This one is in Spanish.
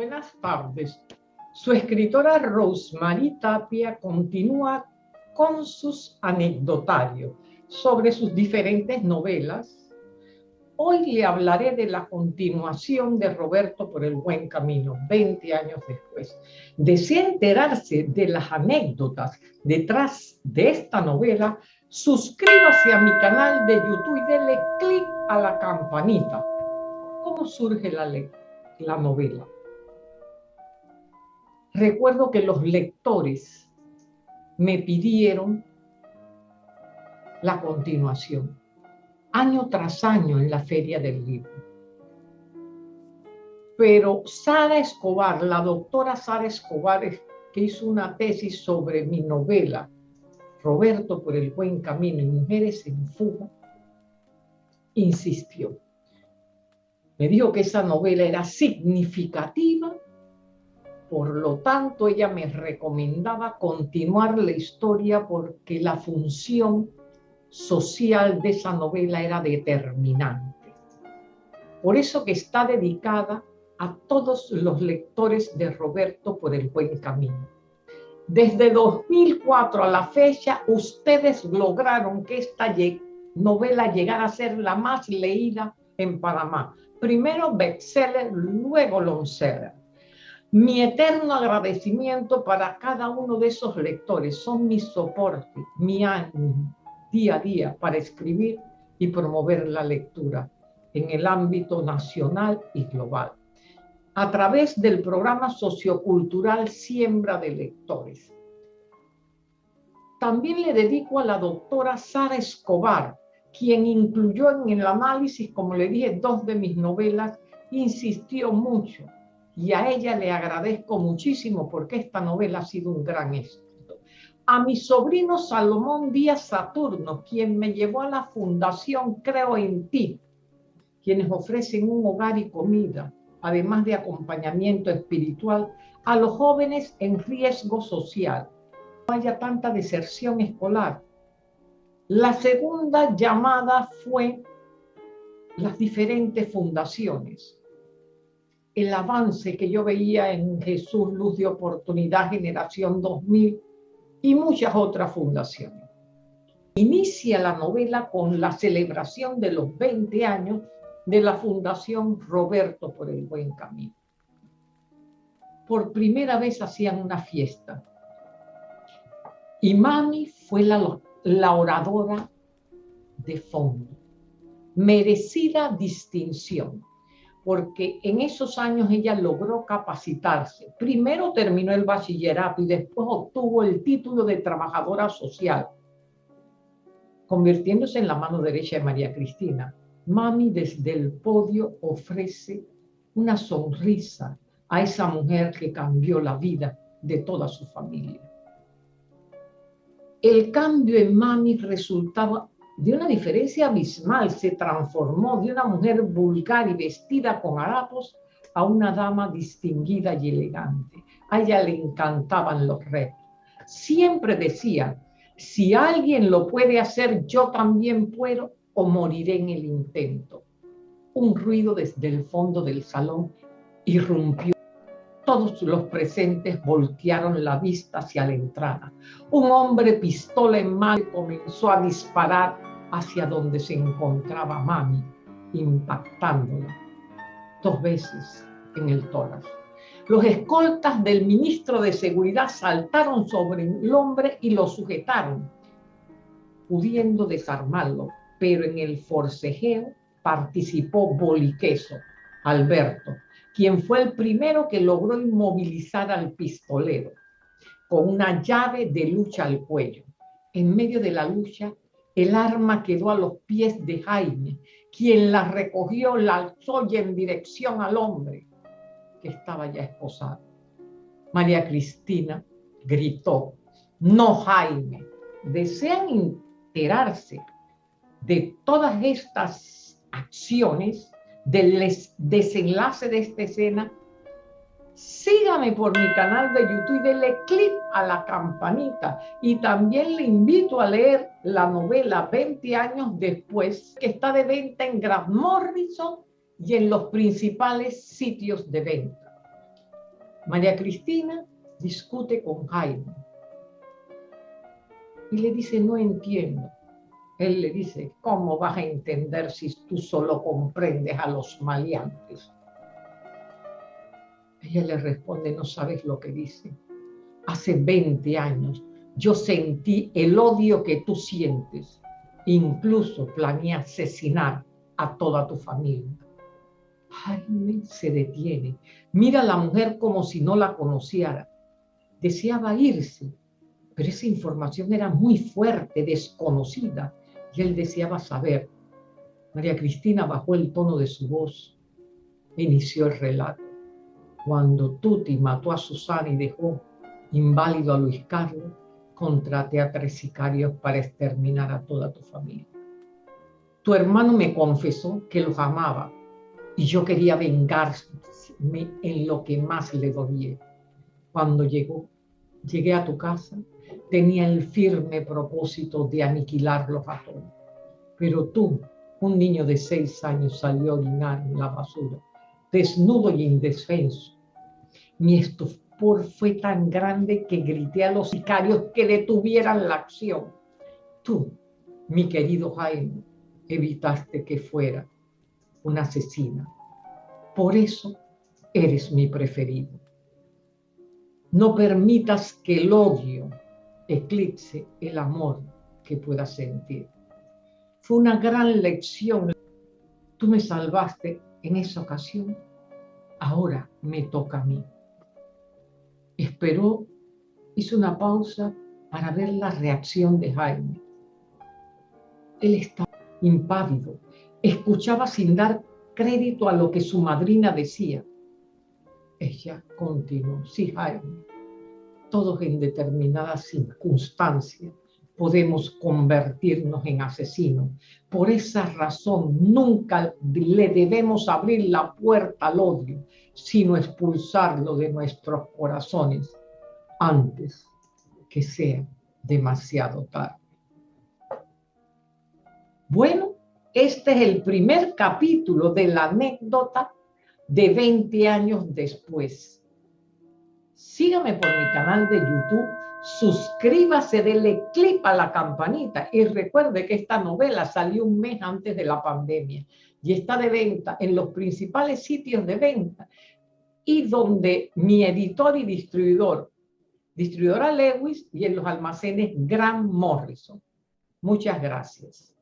buenas tardes. Su escritora Rosemary Tapia continúa con sus anecdotarios sobre sus diferentes novelas. Hoy le hablaré de la continuación de Roberto por el buen camino, 20 años después. Desea enterarse de las anécdotas detrás de esta novela, suscríbase a mi canal de YouTube y denle clic a la campanita. ¿Cómo surge la novela? Recuerdo que los lectores me pidieron la continuación, año tras año en la Feria del Libro. Pero Sara Escobar, la doctora Sara Escobar, que hizo una tesis sobre mi novela, Roberto por el buen camino y Mujeres en fuga, insistió. Me dijo que esa novela era significativa por lo tanto, ella me recomendaba continuar la historia porque la función social de esa novela era determinante. Por eso que está dedicada a todos los lectores de Roberto por el buen camino. Desde 2004 a la fecha, ustedes lograron que esta novela llegara a ser la más leída en Panamá. Primero bestseller, luego longseller. Mi eterno agradecimiento para cada uno de esos lectores. Son mi soporte, mi ánimo día a día para escribir y promover la lectura en el ámbito nacional y global. A través del programa sociocultural Siembra de Lectores. También le dedico a la doctora Sara Escobar, quien incluyó en el análisis, como le dije, dos de mis novelas, insistió mucho y a ella le agradezco muchísimo porque esta novela ha sido un gran éxito. A mi sobrino Salomón Díaz Saturno, quien me llevó a la Fundación Creo en Ti, quienes ofrecen un hogar y comida, además de acompañamiento espiritual a los jóvenes en riesgo social. No haya tanta deserción escolar. La segunda llamada fue las diferentes fundaciones el avance que yo veía en Jesús Luz de Oportunidad Generación 2000 y muchas otras fundaciones. Inicia la novela con la celebración de los 20 años de la Fundación Roberto por el Buen Camino. Por primera vez hacían una fiesta. Y Mami fue la, la oradora de fondo. Merecida distinción porque en esos años ella logró capacitarse. Primero terminó el bachillerato y después obtuvo el título de trabajadora social, convirtiéndose en la mano derecha de María Cristina. Mami desde el podio ofrece una sonrisa a esa mujer que cambió la vida de toda su familia. El cambio en Mami resultaba de una diferencia abismal, se transformó de una mujer vulgar y vestida con harapos a una dama distinguida y elegante. A ella le encantaban los retos. Siempre decía, si alguien lo puede hacer, yo también puedo o moriré en el intento. Un ruido desde el fondo del salón irrumpió. Todos los presentes voltearon la vista hacia la entrada. Un hombre pistola en mano comenzó a disparar hacia donde se encontraba Mami, impactándola dos veces en el tórax. Los escoltas del ministro de Seguridad saltaron sobre el hombre y lo sujetaron, pudiendo desarmarlo, pero en el forcejeo participó Boliqueso, Alberto, quien fue el primero que logró inmovilizar al pistolero con una llave de lucha al cuello. En medio de la lucha, el arma quedó a los pies de Jaime, quien la recogió, la alzó y en dirección al hombre que estaba ya esposado. María Cristina gritó, no Jaime, desean enterarse de todas estas acciones, del desenlace de esta escena, sígame por mi canal de YouTube y denle clic a la campanita. Y también le invito a leer la novela 20 años después, que está de venta en Grant Morrison y en los principales sitios de venta. María Cristina discute con Jaime y le dice, no entiendo. Él le dice, ¿cómo vas a entender si tú solo comprendes a los maleantes? Ella le responde, no sabes lo que dice. Hace 20 años yo sentí el odio que tú sientes. Incluso planeé asesinar a toda tu familia. Jaime se detiene. Mira a la mujer como si no la conociera. Deseaba irse, pero esa información era muy fuerte, desconocida, y él deseaba saber. María Cristina bajó el tono de su voz inició el relato. Cuando Tuti mató a Susana y dejó inválido a Luis Carlos, contraté a tres sicarios para exterminar a toda tu familia. Tu hermano me confesó que los amaba y yo quería vengarme en lo que más le dolía. Cuando llegó, llegué a tu casa, tenía el firme propósito de aniquilarlos a todos. Pero tú, un niño de seis años, salió a orinar en la basura, desnudo y indefenso. Mi fue tan grande que grité a los sicarios que detuvieran la acción. Tú, mi querido Jaime, evitaste que fuera una asesina. Por eso eres mi preferido. No permitas que el odio eclipse el amor que puedas sentir. Fue una gran lección. Tú me salvaste en esa ocasión. Ahora me toca a mí. Esperó, hizo una pausa para ver la reacción de Jaime. Él estaba impávido, escuchaba sin dar crédito a lo que su madrina decía. Ella continuó, sí, Jaime, todos en determinadas circunstancias podemos convertirnos en asesinos. Por esa razón nunca le debemos abrir la puerta al odio, sino expulsarlo de nuestros corazones antes que sea demasiado tarde. Bueno, este es el primer capítulo de la anécdota de 20 años después. Sígame por mi canal de YouTube, suscríbase, dele clip a la campanita y recuerde que esta novela salió un mes antes de la pandemia y está de venta en los principales sitios de venta y donde mi editor y distribuidor, distribuidora Lewis y en los almacenes Gran Morrison. Muchas gracias.